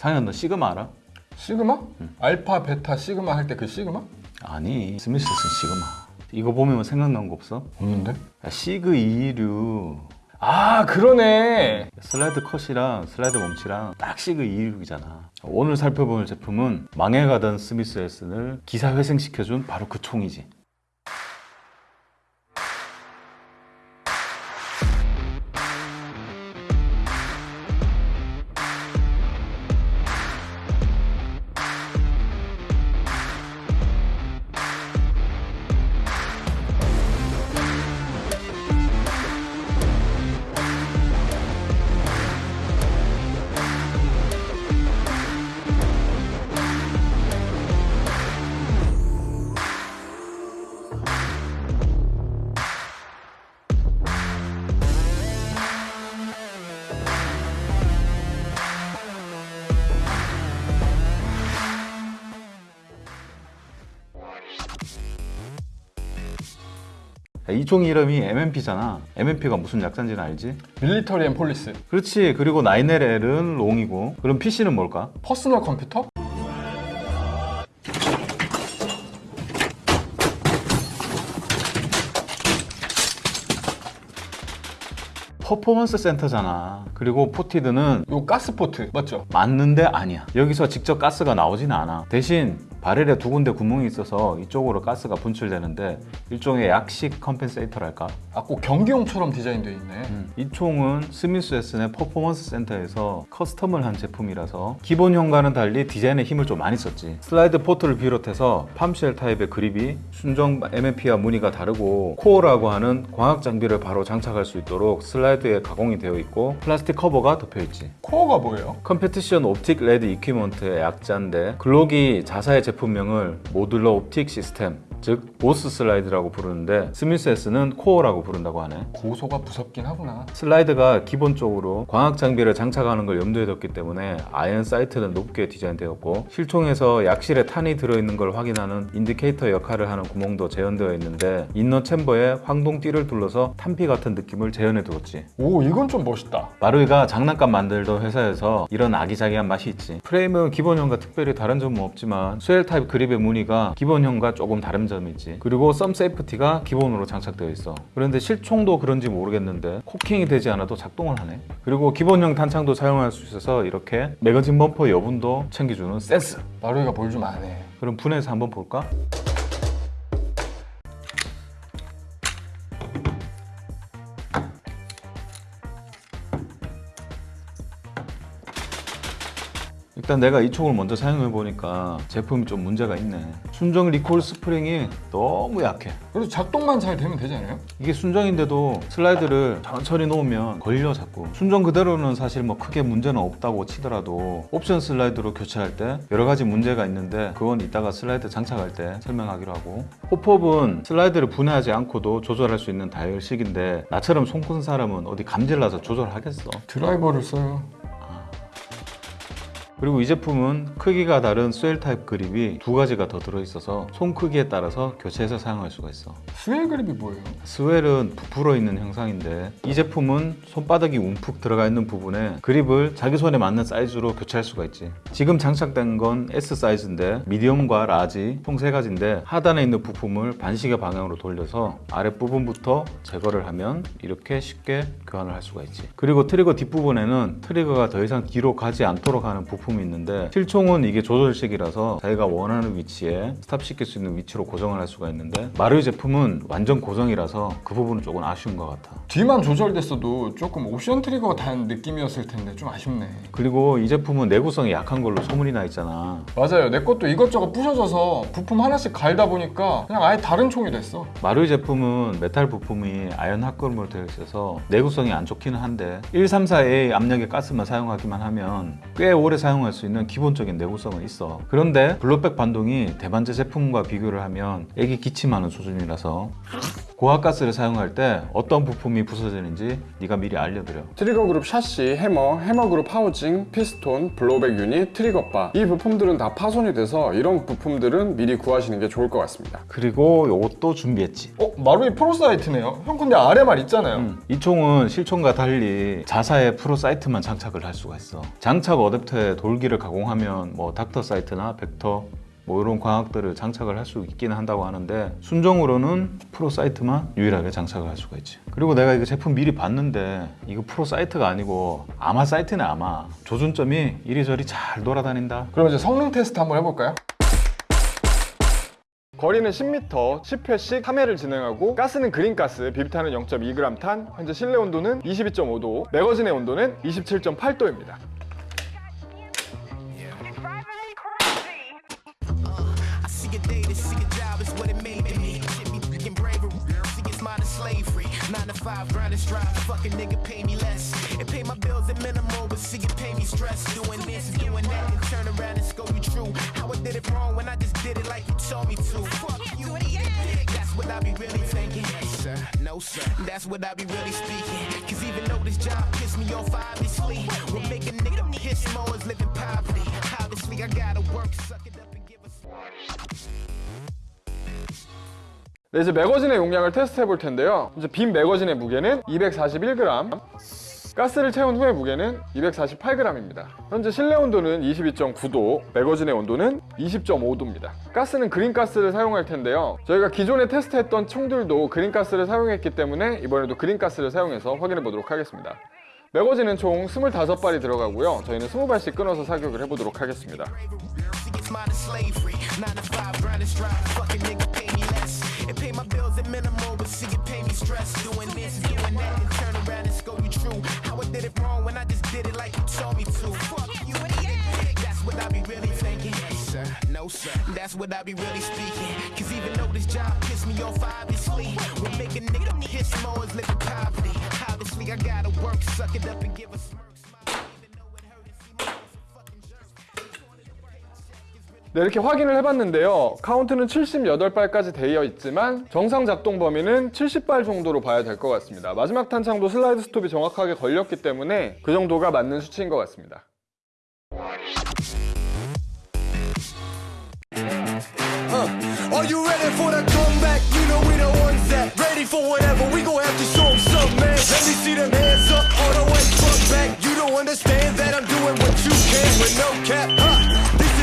상현 너 시그마 알아? 시그마? 알파, 베타, 시그마 할 때 그 시그마? 아니 스미스는 시그마 이거 보면 생각나는 거 없어? 없는데? 야, 시그 2류 아 그러네 슬라이드 컷이랑 슬라이드 멈치랑 딱 시그 2류이잖아 오늘 살펴볼 제품은 망해가던 스미스 앤 웨슨을 기사회생시켜준 바로 그 총이지 이 총 이름이 M&P잖아 M&P가 무슨 약자인지는 알지? Military and Police 그렇지 그리고 9L L은 long이고 그럼 PC는 뭘까? personal computer? Performance Center잖아 그리고 ported는 요 가스 port 맞죠? 맞는데 아니야 여기서 직접 가스가 나오진 않아 대신 barrel에 두 군데 구멍이 있어서 이쪽으로 가스가 분출되는데 일종의 약식 compensator랄까? 아 꼭 경기용처럼 디자인되어 있네. 이 총은 스미스 웨슨의 Performance Center에서 custom을 한 제품이라서 기본형과는 달리 디자인에 힘을 좀 많이 썼지. 슬라이드 port를 비롯해서 palm swell 타입의 그립이 순정 M&P와 무늬가 다르고 CORE라고 하는 광학 장비를 바로 장착할 수 있도록 슬라이드에 가공이 되어 있고 플라스틱 커버가 덮여 있지. 코어가 뭐예요? Competition Optic Ready Equipment의 약자인데 글록이 자사의 제품명을 Modular Optic System 즉 MOS 슬라이드라고 부르는데 스미스에스는 CORE라고 부른다고 하네. 고소가 무섭긴 하구나. 슬라이드가 기본적으로 광학 장비를 장착하는 걸 염두에 뒀기 때문에 iron sight는 높게 디자인되었고 실총에서 약실에 탄이 들어있는 걸 확인하는 인디케이터 역할을 하는 구멍도 재현되어 있는데 인너 챔버에 황동띠를 둘러서 탄피 같은 느낌을 재현해 두었지. 오 이건 좀 멋있다. 마루이가 장난감 만들던 회사에서 이런 아기자기한 맛이 있지. 프레임은 기본형과 특별히 다른 점은 없지만 swell 타입 그립의 무늬가 기본형과 조금 다른 점이 있지. 그리고 thumb safety가 기본으로 장착되어 있어. 그런데 실총도 그런지 모르겠는데 cocking이 되지 않아도 작동을 하네. 그리고 기본형 탄창도 사용할 수 있어서 이렇게 magazine bumper 여분도 챙겨주는 센스. 마루이가 뭘 좀 아네 그럼 분해서 한번 볼까? 일단 내가 이 총을 먼저 사용해 보니까 제품이 좀 문제가 있네. 순정 recoil 스프링이 너무 약해. 그래도 작동만 잘 되면 되지 않아요? 이게 순정인데도 슬라이드를 천천히 놓으면 걸려 자꾸. 순정 그대로는 사실 뭐 크게 문제는 없다고 치더라도 옵션 슬라이드로 교체할 때 여러 가지 문제가 있는데 그건 이따가 슬라이드 장착할 때 설명하기로 하고. hop-up은 슬라이드를 분해하지 않고도 조절할 수 있는 다이얼식인데 나처럼 손큰 사람은 어디 감질나서 조절하겠어? 드라이버를 써요 그리고 이 제품은 크기가 다른 swell 타입 그립이 두 가지가 더 들어있어서 손 크기에 따라서 교체해서 사용할 수가 있어. swell 그립이 뭐예요? swell은 부풀어 있는 형상인데 이 제품은 손바닥이 움푹 들어가 있는 부분에 그립을 자기 손에 맞는 사이즈로 교체할 수가 있지. 지금 장착된 건 S 사이즈인데 medium과 large 총 세 가지인데 하단에 있는 부품을 반시계 방향으로 돌려서 아랫부분부터 제거를 하면 이렇게 쉽게 교환을 할 수가 있지. 그리고 trigger 뒷부분에는 trigger가 더 이상 뒤로 가지 않도록 하는 부품 이 있는데 실총은 이게 조절식이라서 자기가 원하는 위치에 stop시킬 수 있는 위치로 고정을 할 수가 있는데 마루이 제품은 완전 고정이라서 그 부분은 조금 아쉬운 것 같아. 뒤만 조절됐어도 조금 옵션 trigger가 단 느낌이었을 텐데 좀 아쉽네. 그리고 이 제품은 내구성이 약한 걸로 소문이 나 있잖아. 맞아요. 내 것도 이것저것 부셔져서 부품 하나씩 갈다 보니까 그냥 아예 다른 총이 됐어. 마루이 제품은 메탈 부품이 아연 합금으로 되어 있어서 내구성이 안 좋기는 한데 134A 압력의 가스만 사용하기만 하면 꽤 오래 사용 할 수 있는 기본적인 내구성은 있어. 그런데 blowback 반동이 대만제 제품과 비교를 하면 애기 기침하는 수준이라서 고압가스를 사용할 때 어떤 부품이 부서지는지 네가 미리 알려드려. trigger 그룹 chassis, 해머, 해머 그룹 하우징, 피스톤, blowback unit, trigger bar. 이 부품들은 다 파손이 돼서 이런 부품들은 미리 구하시는 게 좋을 것 같습니다. 그리고 요것도 준비했지. 어? 마루이 pro sight네요. 형 근데 아래 말 있잖아요. 음, 이 총은 실총과 달리 자사의 pro sight만 장착을 할 수가 있어. 장착 어댑터에 돌 돌기를 가공하면 뭐 닥터 sight나 벡터 뭐 이런 광학들을 장착을 할 수 있기는 한다고 하는데 순정으로는 pro sight만 유일하게 장착을 할 수가 있지 그리고 내가 이거 제품 미리 봤는데 이거 pro sight가 아니고 아마 sight네 아마 조준점이 이리저리 잘 돌아다닌다 그럼 이제 성능 테스트 한번 해볼까요? 거리는 10m, 10회씩 3회를 진행하고 가스는 green가스, 비비탄은 0.2g 탄, 현재 실내 온도는 22.5도, magazine의 온도는 27.8도입니다. five, grind and strive. Fucking nigga pay me less. It pay my bills at minimal, but see it pay me stress. Doing this and doing that and turn around and scope you true. How I did it wrong when I just did it like you told me to. Fuck you, eat it. That's what I be really thinking. Yes, sir. No, sir. That's what I be really speaking. Cause even though this job pissed me off, obviously, what make a nigga piss more is living poverty. Obviously, I gotta work, suck it 네, 이제 매거진의 용량을 테스트 해 볼 텐데요. 이제 빈 매거진의 무게는 241g, 가스를 채운 후의 무게는 248g입니다. 현재 실내 온도는 22.9도, 매거진의 온도는 20.5도입니다. 가스는 그린가스를 사용할 텐데요. 저희가 기존에 테스트했던 총들도 그린가스를 사용했기 때문에 이번에도 그린가스를 사용해서 확인해 보도록 하겠습니다. 매거진은 총 25발이 들어가고요. 저희는 20발씩 끊어서 사격을 해보도록 하겠습니다. And strive. Fucking nigga pay me less. It pay my bills at minimal, but see it pay me stress. Doing this doing that and turn around and scope you true. How I did it wrong when I just did it like you told me to. Fuck you, it. That's what I be really thinking. Sir. No, sir. That's what I be really speaking. Cause even though this job pissed me off, obviously, what make a nigga piss more is living poverty. Obviously, I gotta work, suck it up and give a smirk. 네, 이렇게 확인을 해봤는데요. 카운트는 78발까지 되어 있지만 정상 작동 범위는 70발 정도로 봐야 될 것 같습니다. 마지막 탄창도 슬라이드 스톱이 정확하게 걸렸기 때문에 그 정도가 맞는 수치인 것 같습니다.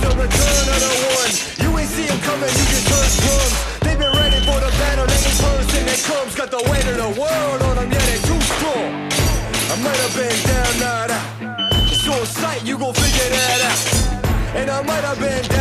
the return of the one You ain't see him coming, you just heard drums They've been ready for the battle, they ain't first and they comes Got the weight of the world on them, yeah, they too strong. I might have been down, not out It's on sight, you gon' figure that out. And I might have been down.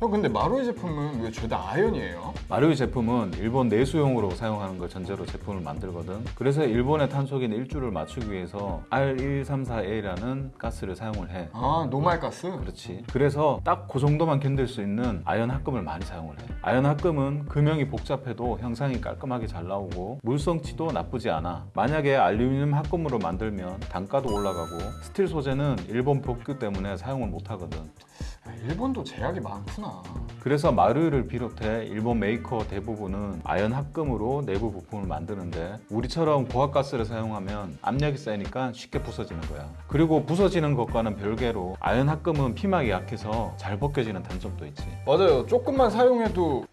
형 근데 마루이 제품은 왜 죄다 아연이에요? 마루이 제품은 일본 내수용으로 사용하는 걸 전제로 제품을 만들거든. 그래서 일본의 탄속인 일줄을 맞추기 위해서 R134A라는 가스를 사용을 해. 아 normal 가스? 그렇지. 그래서 딱 그 정도만 견딜 수 있는 아연 합금을 많이 사용을 해. 아연 합금은 금형이 복잡해도 형상이 깔끔하게 잘 나오고 물성치도 나쁘지 않아. 만약에 알루미늄 합금으로 만들면 단가도 올라가고 스틸 소재는 일본 법규 때문에 사용을 못 하거든. 아, 일본도 제약이 많구나. 그래서 마루이를 비롯해 일본 메이커 대부분은 아연 합금으로 내부 부품을 만드는데 우리처럼 고압가스를 사용하면 압력이 세니까 쉽게 부서지는 거야. 그리고 부서지는 것과는 별개로 아연 합금은 피막이 약해서 잘 벗겨지는 단점도 있지. 맞아요. 조금만 사용해도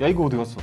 야 이거 어디 갔어?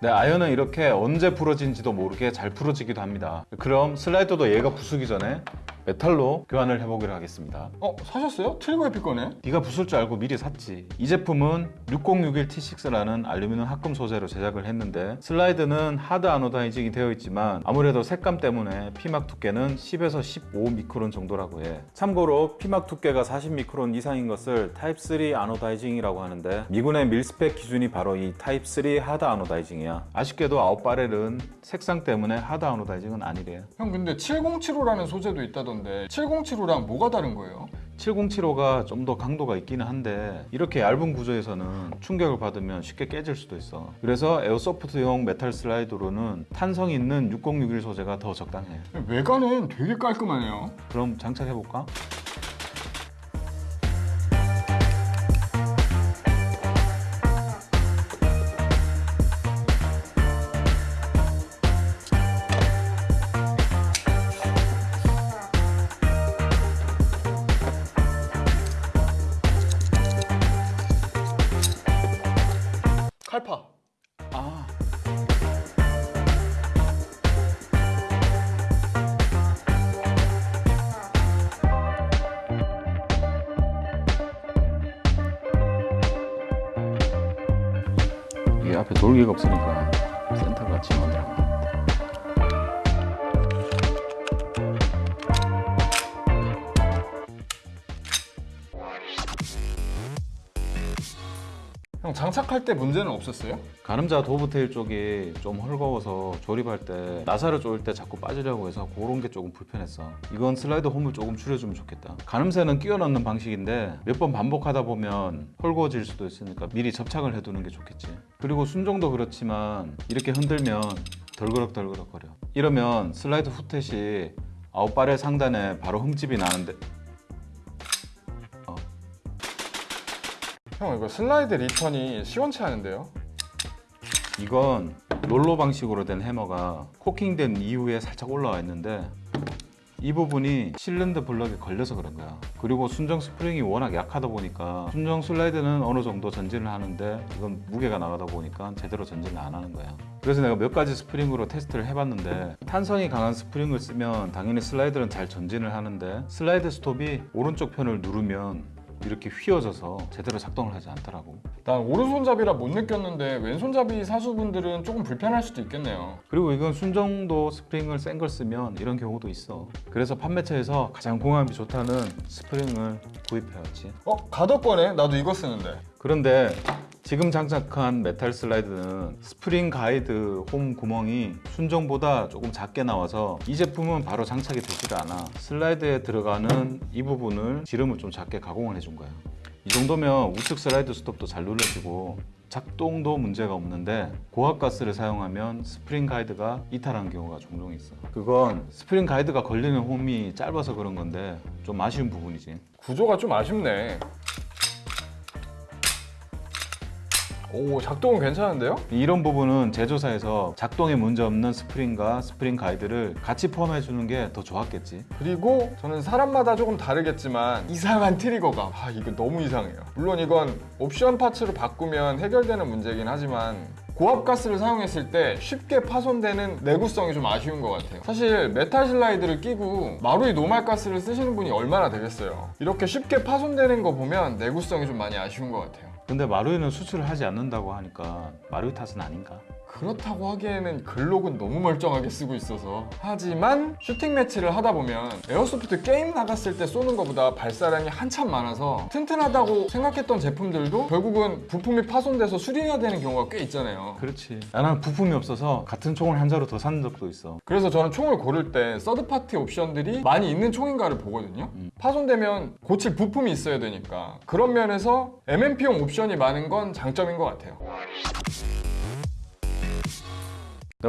네, 아연은 이렇게 언제 부러진지도 모르게 잘 부러지기도 합니다. 그럼 슬라이더도 얘가 부수기 전에 메탈로 교환을 해보기로 하겠습니다. 어 사셨어요? Trigger Happy 거네? 네가 부술 줄 알고 미리 샀지. 이 제품은 6061T6라는 알루미늄 합금 소재로 제작을 했는데 슬라이드는 hard anodizing이 되어 있지만 아무래도 색감 때문에 피막 두께는 10에서 15 미크론 정도라고 해. 참고로 피막 두께가 40 미크론 이상인 것을 타입 3 anodizing이라고 하는데 미군의 mil-spec 기준이 바로 이 타입 3 hard anodizing이야. 아쉽게도 out barrel은 색상 때문에 hard anodizing은 아니래. 형 근데 7075라는 소재도 있다던데 7075랑 뭐가 다른 거예요? 7075가 좀 더 강도가 있기는 한데 이렇게 얇은 구조에서는 충격을 받으면 쉽게 깨질 수도 있어 그래서 airsoft용 메탈 슬라이드로는 탄성 있는 6061 소재가 더 적당해 외관은 되게 깔끔하네요. 그럼 장착해볼까? 앞에 돌기가 없으니까 센터가 같이 형 장착할 때 문제는 없었어요? 가늠자 도브테일 쪽이 좀 헐거워서 조립할 때 나사를 조일 때 자꾸 빠지려고 해서 그런 게 조금 불편했어. 이건 슬라이드 홈을 조금 줄여주면 좋겠다. 가늠쇠는 끼워 넣는 방식인데 몇 번 반복하다 보면 헐거워질 수도 있으니까 미리 접착을 해두는 게 좋겠지. 그리고 순정도 그렇지만 이렇게 흔들면 덜그럭덜그럭거려. 이러면 슬라이드 후퇴 시 out barrel 상단에 바로 흠집이 나는데 형 이거 슬라이드 return이 시원치 않은데요? 이건 롤러 방식으로 된 해머가 cocking된 이후에 살짝 올라와 있는데 이 부분이 실린더 블럭에 걸려서 그런 거야 그리고 순정 스프링이 워낙 약하다 보니까 순정 슬라이드는 어느 정도 전진을 하는데 이건 무게가 나가다 보니까 제대로 전진을 안 하는 거야 그래서 내가 몇 가지 스프링으로 테스트를 해봤는데 탄성이 강한 스프링을 쓰면 당연히 슬라이드는 잘 전진을 하는데 슬라이드 스톱이 오른쪽 편을 누르면 이렇게 휘어져서 제대로 작동을 하지 않더라고 난 오른손잡이라 못 느꼈는데 왼손잡이 사수분들은 조금 불편할 수도 있겠네요. 그리고 이건 순정도 스프링을 센 걸 쓰면 이런 경우도 있어 그래서 판매처에서 가장 궁합이 좋다는 스프링을 구입해왔지 어? 가더 거네? 나도 이거 쓰는데. 그런데 지금 장착한 메탈 슬라이드는 스프링 가이드 홈 구멍이 순정보다 조금 작게 나와서 이 제품은 바로 장착이 되질 않아 슬라이드에 들어가는 이 부분을 지름을 좀 작게 가공을 해준 거야 이 정도면 우측 슬라이드 스톱도 잘 눌러지고 작동도 문제가 없는데 고압가스를 사용하면 스프링 가이드가 이탈하는 경우가 종종 있어 그건 스프링 가이드가 걸리는 홈이 짧아서 그런 건데 좀 아쉬운 부분이지. 구조가 좀 아쉽네. 오 작동은 괜찮은데요? 이런 부분은 제조사에서 작동에 문제 없는 스프링과 스프링 가이드를 같이 포함해 주는 게 더 좋았겠지. 그리고 저는 사람마다 조금 다르겠지만 이상한 트리거감 아 이거 너무 이상해요. 물론 이건 옵션 parts로 바꾸면 해결되는 문제긴 하지만 고압 가스를 사용했을 때 쉽게 파손되는 내구성이 좀 아쉬운 것 같아요. 사실 메탈 슬라이드를 끼고 마루이 normal 가스를 쓰시는 분이 얼마나 되겠어요. 이렇게 쉽게 파손되는 거 보면 내구성이 좀 많이 아쉬운 것 같아요 근데 마루이는 수출을 하지 않는다고 하니까 마루이 탓은 아닌가? 그렇다고 하기에는 글록은 너무 멀쩡하게 쓰고 있어서. 하지만 슈팅 매치를 하다 보면 airsoft 게임 나갔을 때 쏘는 것보다 발사량이 한참 많아서 튼튼하다고 생각했던 제품들도 결국은 부품이 파손돼서 수리해야 되는 경우가 꽤 있잖아요. 그렇지. 나는 부품이 없어서 같은 총을 한 자루 더 산 적도 있어. 그래서 저는 총을 고를 때 third party 옵션들이 많이 있는 총인가를 보거든요. 파손되면 고칠 부품이 있어야 되니까. 그런 면에서 M&P용 옵션이 많은 건 장점인 것 같아요. 네,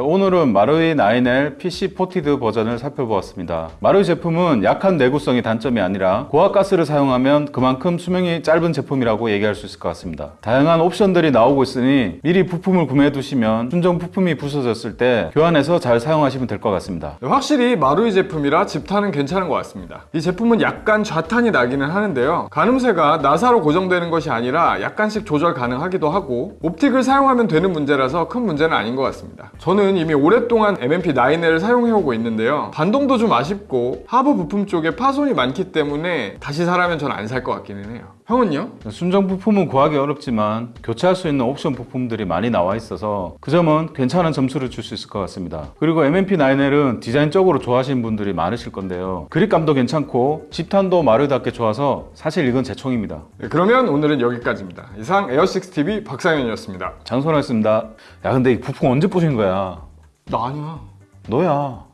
오늘은 마루이 9L PC ported 버전을 살펴보았습니다. 마루이 제품은 약한 내구성이 단점이 아니라 고압가스를 사용하면 그만큼 수명이 짧은 제품이라고 얘기할 수 있을 것 같습니다. 다양한 옵션들이 나오고 있으니 미리 부품을 구매해 두시면 순정 부품이 부서졌을 때 교환해서 잘 사용하시면 될 것 같습니다. 네, 확실히 마루이 제품이라 집탄은 괜찮은 것 같습니다. 이 제품은 약간 좌탄이 나기는 하는데요. 가늠쇠가 나사로 고정되는 것이 아니라 약간씩 조절 가능하기도 하고 optic을 사용하면 되는 문제라서 큰 문제는 아닌 것 같습니다. 저는 이미 오랫동안 M&P9L을 사용해오고 있는데요. 반동도 좀 아쉽고 하부 부품 쪽에 파손이 많기 때문에 다시 사라면 전 안 살 것 같기는 해요. 형은요? 순정 부품은 구하기 어렵지만 교체할 수 있는 옵션 부품들이 많이 나와 있어서 그 점은 괜찮은 점수를 줄 수 있을 것 같습니다. 그리고 MMP9L은 디자인적으로 좋아하시는 분들이 많으실 건데요. 그립감도 괜찮고 집탄도 마루답게 좋아서 사실 이건 제 총입니다. 네, 그러면 오늘은 여기까지입니다. 이상 에어6TV 박상현이었습니다. 장소하겠습니다. 야 근데 이 부품 언제 부신 거야? 나 아니야. 너야.